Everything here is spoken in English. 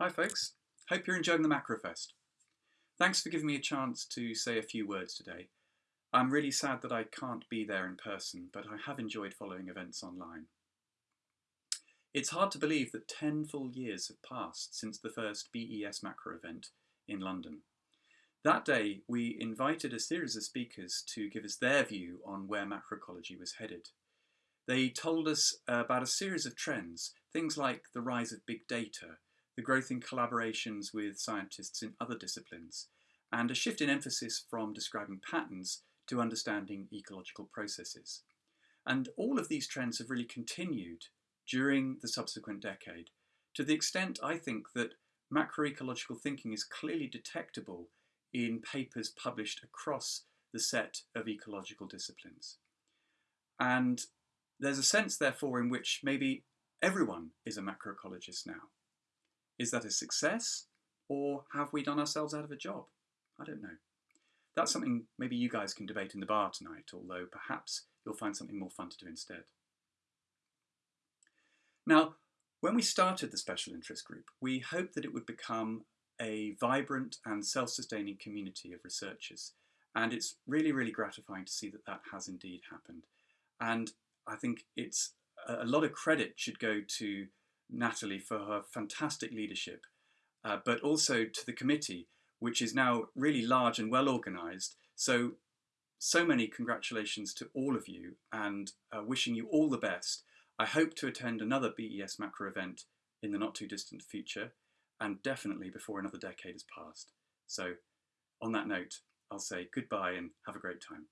Hi folks, hope you're enjoying the Macrofest. Thanks for giving me a chance to say a few words today. I'm really sad that I can't be there in person, but I have enjoyed following events online. It's hard to believe that 10 full years have passed since the first BES Macro event in London. That day, we invited a series of speakers to give us their view on where macroecology was headed. They told us about a series of trends, things like the rise of big data, the growth in collaborations with scientists in other disciplines, and a shift in emphasis from describing patterns to understanding ecological processes. And all of these trends have really continued during the subsequent decade, to the extent I think that macroecological thinking is clearly detectable in papers published across the set of ecological disciplines. And there's a sense, therefore, in which maybe everyone is a macroecologist now. Is that a success or have we done ourselves out of a job? I don't know. That's something maybe you guys can debate in the bar tonight, although perhaps you'll find something more fun to do instead. Now, when we started the special interest group, we hoped that it would become a vibrant and self-sustaining community of researchers. And it's really, really gratifying to see that that has indeed happened. And I think it's a lot of credit should go to Natalie for her fantastic leadership, uh, but also to the committee, which is now really large and well organised. So, so many congratulations to all of you and uh, wishing you all the best. I hope to attend another BES macro event in the not too distant future and definitely before another decade has passed. So on that note, I'll say goodbye and have a great time.